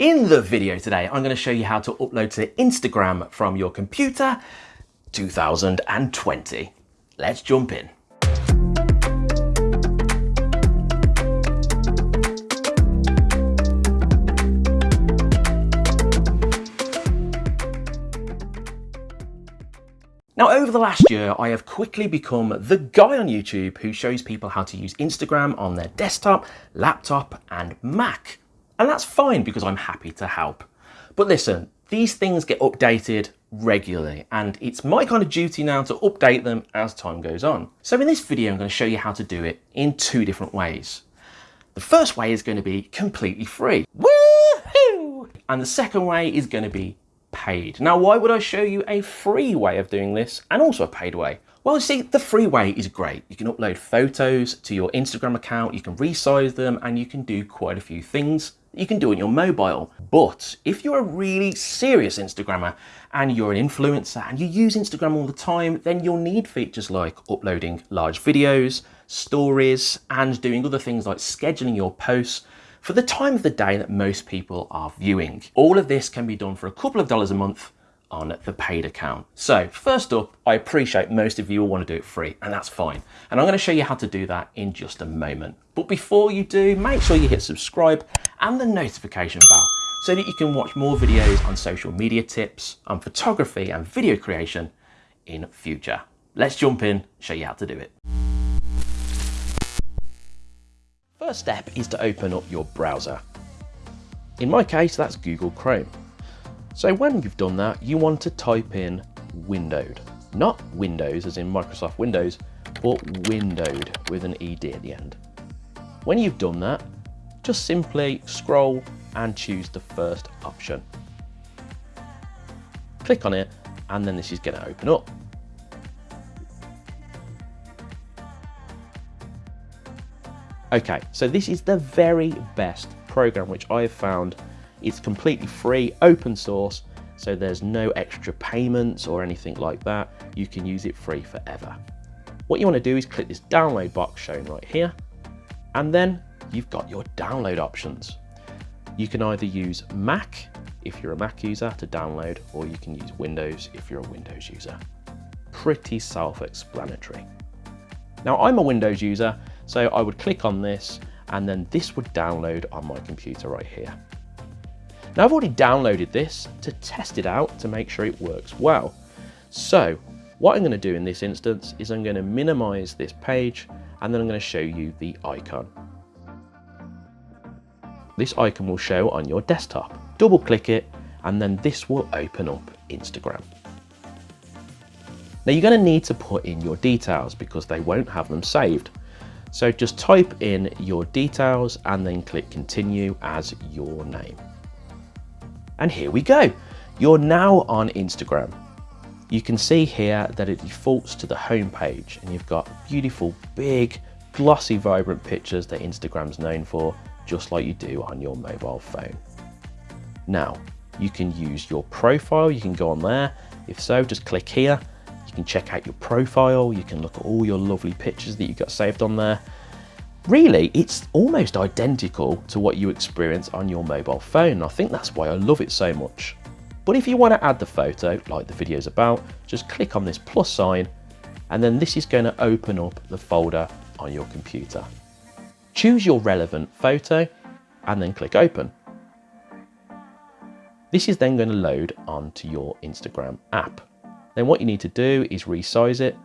In the video today, I'm going to show you how to upload to Instagram from your computer 2020. Let's jump in. Now, over the last year, I have quickly become the guy on YouTube who shows people how to use Instagram on their desktop, laptop, and Mac. And that's fine because I'm happy to help. But listen, these things get updated regularly and it's my kind of duty now to update them as time goes on. So in this video, I'm going to show you how to do it in two different ways. The first way is going to be completely free. Woohoo! And the second way is going to be paid. Now, why would I show you a free way of doing this and also a paid way? Well, see, the free way is great. You can upload photos to your Instagram account, you can resize them, and you can do quite a few things you can do on your mobile. But if you're a really serious Instagrammer and you're an influencer and you use Instagram all the time, then you'll need features like uploading large videos, stories, and doing other things like scheduling your posts for the time of the day that most people are viewing. All of this can be done for a couple of dollars a month on the paid account. So first up, I appreciate most of you will want to do it free and that's fine. And I'm going to show you how to do that in just a moment. But before you do, make sure you hit subscribe and the notification bell so that you can watch more videos on social media tips, on photography and video creation in future. Let's jump in, show you how to do it. First step is to open up your browser. In my case, that's Google Chrome. So when you've done that, you want to type in windowed. Not Windows as in Microsoft Windows, but windowed with an ED at the end. When you've done that, just simply scroll and choose the first option. Click on it and then this is going to open up. Okay, so this is the very best program which I have found. It's completely free, open source, so there's no extra payments or anything like that. You can use it free forever. What you want to do is click this download box shown right here, and then you've got your download options. You can either use Mac if you're a Mac user to download, or you can use Windows if you're a Windows user. Pretty self-explanatory. Now I'm a Windows user, so I would click on this and then this would download on my computer right here. Now I've already downloaded this to test it out to make sure it works well. So what I'm going to do in this instance is I'm going to minimize this page and then I'm going to show you the icon. This icon will show on your desktop. Double click it and then this will open up Instagram. Now you're going to need to put in your details because they won't have them saved. So just type in your details and then click continue as your name. And here we go. You're now on Instagram. You can see here that it defaults to the home page and you've got beautiful, big, glossy, vibrant pictures that Instagram's known for, just like you do on your mobile phone. Now, you can use your profile, you can go on there. If so, just click here you can check out your profile, you can look at all your lovely pictures that you've got saved on there. Really, it's almost identical to what you experience on your mobile phone. I think that's why I love it so much. But if you want to add the photo, like the video is about, just click on this plus sign, and then this is going to open up the folder on your computer. Choose your relevant photo, and then click open. This is then going to load onto your Instagram app. Then what you need to do is resize it.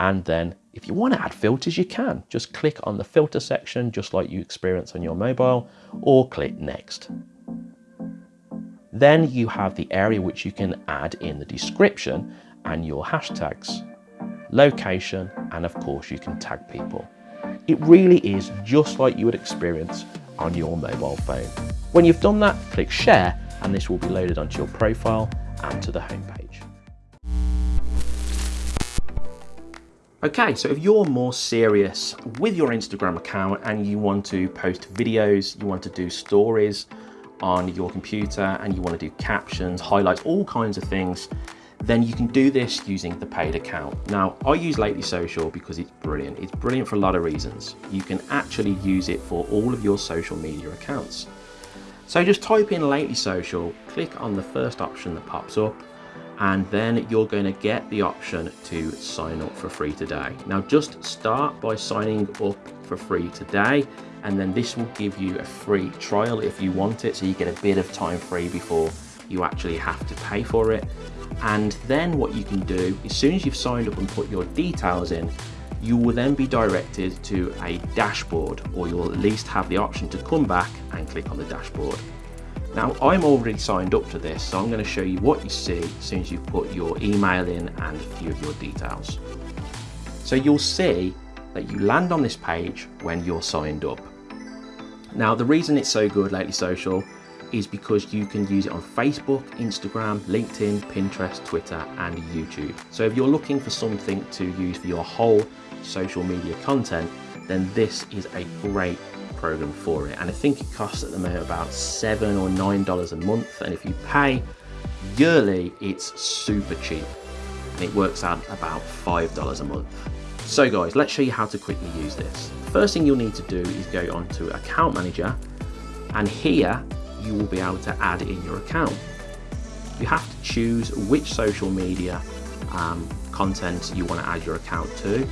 And then if you want to add filters, you can. Just click on the filter section, just like you experience on your mobile, or click next. Then you have the area which you can add in the description and your hashtags, location, and of course you can tag people. It really is just like you would experience on your mobile phone. When you've done that, click share and this will be loaded onto your profile and to the homepage. Okay, so if you're more serious with your Instagram account and you want to post videos, you want to do stories on your computer and you want to do captions, highlights, all kinds of things, then you can do this using the paid account. Now, I use Lately Social because it's brilliant. It's brilliant for a lot of reasons. You can actually use it for all of your social media accounts. So just type in Lately Social, click on the first option that pops up, and then you're going to get the option to sign up for free today. Now just start by signing up for free today and then this will give you a free trial if you want it so you get a bit of time free before you actually have to pay for it and then what you can do as soon as you've signed up and put your details in you will then be directed to a dashboard or you'll at least have the option to come back and click on the dashboard now I'm already signed up to this, so I'm going to show you what you see as soon as you put your email in and a few of your details. So you'll see that you land on this page when you're signed up. Now the reason it's so good lately social is because you can use it on Facebook, Instagram, LinkedIn, Pinterest, Twitter and YouTube. So if you're looking for something to use for your whole social media content, then this is a great program for it and I think it costs at the moment about seven or nine dollars a month and if you pay yearly it's super cheap and it works out about five dollars a month so guys let's show you how to quickly use this. First thing you'll need to do is go onto account manager and here you will be able to add in your account. You have to choose which social media um, content you want to add your account to.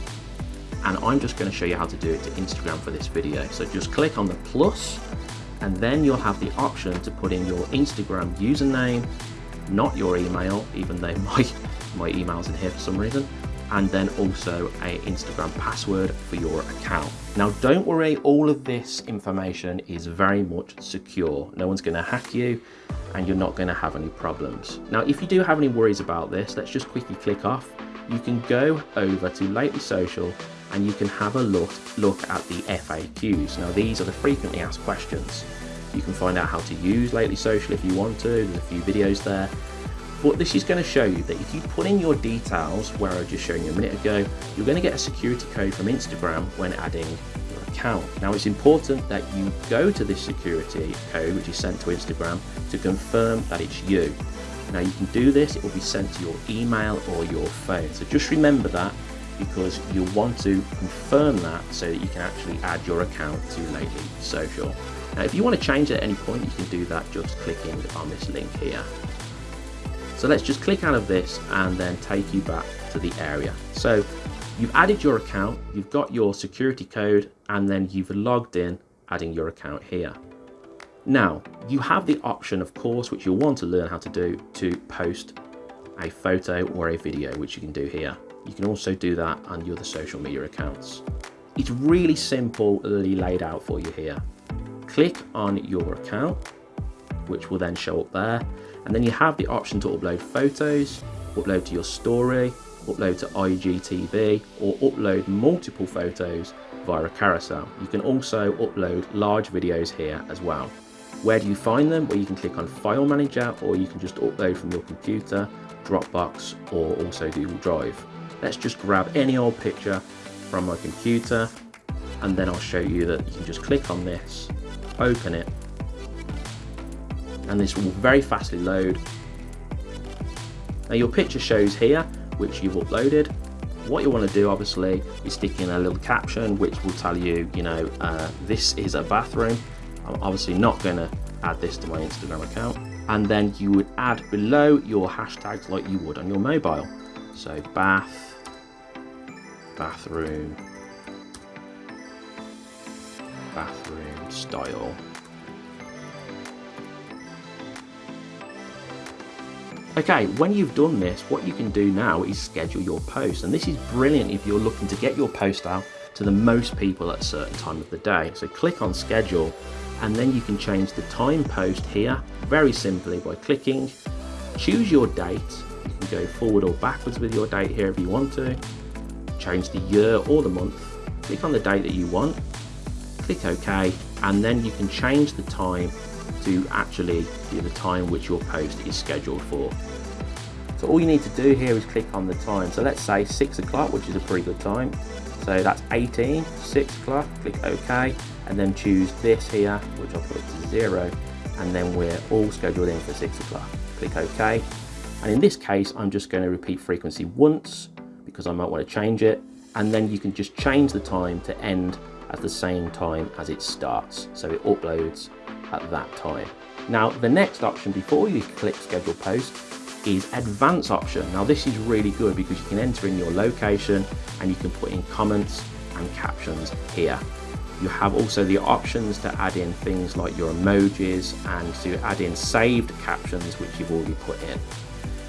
And I'm just going to show you how to do it to Instagram for this video. So just click on the plus and then you'll have the option to put in your Instagram username, not your email, even though my, my email's in here for some reason, and then also a Instagram password for your account. Now don't worry, all of this information is very much secure. No one's gonna hack you and you're not gonna have any problems. Now if you do have any worries about this, let's just quickly click off. You can go over to Lately Social and you can have a look, look at the FAQs. Now these are the frequently asked questions. You can find out how to use Lately Social if you want to, there's a few videos there. But this is going to show you that if you put in your details, where I was just showing you a minute ago, you're going to get a security code from Instagram when adding your account. Now it's important that you go to this security code which is sent to Instagram to confirm that it's you. Now you can do this, it will be sent to your email or your phone. So just remember that because you'll want to confirm that so that you can actually add your account to Lately Social. Now if you want to change it at any point you can do that just clicking on this link here. So let's just click out of this and then take you back to the area. So you've added your account, you've got your security code and then you've logged in adding your account here. Now you have the option of course which you'll want to learn how to do to post a photo or a video which you can do here. You can also do that on your other social media accounts. It's really simply laid out for you here. Click on your account, which will then show up there. And then you have the option to upload photos, upload to your story, upload to IGTV, or upload multiple photos via a carousel. You can also upload large videos here as well. Where do you find them? Well, you can click on File Manager, or you can just upload from your computer, Dropbox, or also Google Drive. Let's just grab any old picture from my computer and then I'll show you that you can just click on this, open it, and this will very fastly load. Now your picture shows here, which you've uploaded. What you want to do obviously is stick in a little caption which will tell you, you know, uh, this is a bathroom. I'm obviously not going to add this to my Instagram account. And then you would add below your hashtags like you would on your mobile. So bath, bathroom, bathroom style. Okay, when you've done this, what you can do now is schedule your post. And this is brilliant if you're looking to get your post out to the most people at a certain time of the day. So click on schedule and then you can change the time post here very simply by clicking, choose your date you can go forward or backwards with your date here if you want to. Change the year or the month. Click on the date that you want. Click OK and then you can change the time to actually the time which your post is scheduled for. So all you need to do here is click on the time. So let's say 6 o'clock, which is a pretty good time. So that's 18, 6 o'clock, click OK, and then choose this here, which I'll put to 0, and then we're all scheduled in for 6 o'clock. Click OK, and in this case, I'm just going to repeat frequency once because I might want to change it. And then you can just change the time to end at the same time as it starts. So it uploads at that time. Now, the next option before you click schedule post is advanced option. Now this is really good because you can enter in your location and you can put in comments and captions here. You have also the options to add in things like your emojis and to add in saved captions which you've already put in.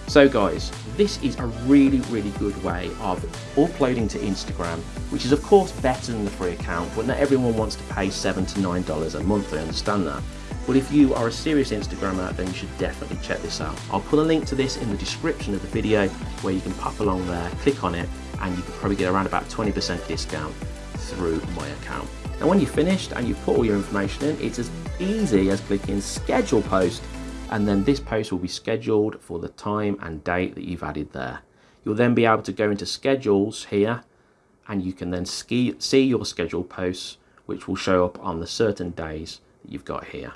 So guys, this is a really, really good way of uploading to Instagram, which is of course better than the free account, but not everyone wants to pay seven to nine dollars a month, I understand that. But if you are a serious Instagrammer, then you should definitely check this out. I'll put a link to this in the description of the video where you can pop along there, click on it, and you can probably get around about 20% discount through my account. And when you're finished and you've put all your information in, it's as easy as clicking schedule post and then this post will be scheduled for the time and date that you've added there. You'll then be able to go into schedules here and you can then ski, see your scheduled posts which will show up on the certain days that you've got here.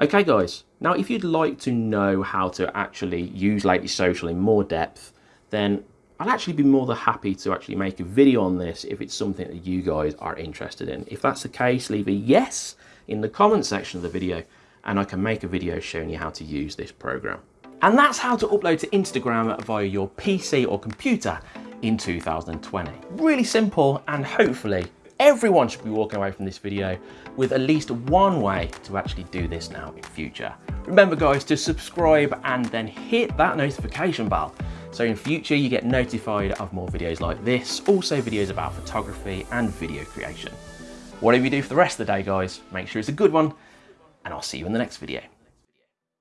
Okay guys, now if you'd like to know how to actually use Lately Social in more depth, then I'll actually be more than happy to actually make a video on this if it's something that you guys are interested in. If that's the case, leave a yes in the comment section of the video and I can make a video showing you how to use this program. And that's how to upload to Instagram via your PC or computer in 2020. Really simple and hopefully everyone should be walking away from this video with at least one way to actually do this now in future. Remember guys to subscribe and then hit that notification bell so in future you get notified of more videos like this, also videos about photography and video creation. Whatever you do for the rest of the day guys, make sure it's a good one and I'll see you in the next video.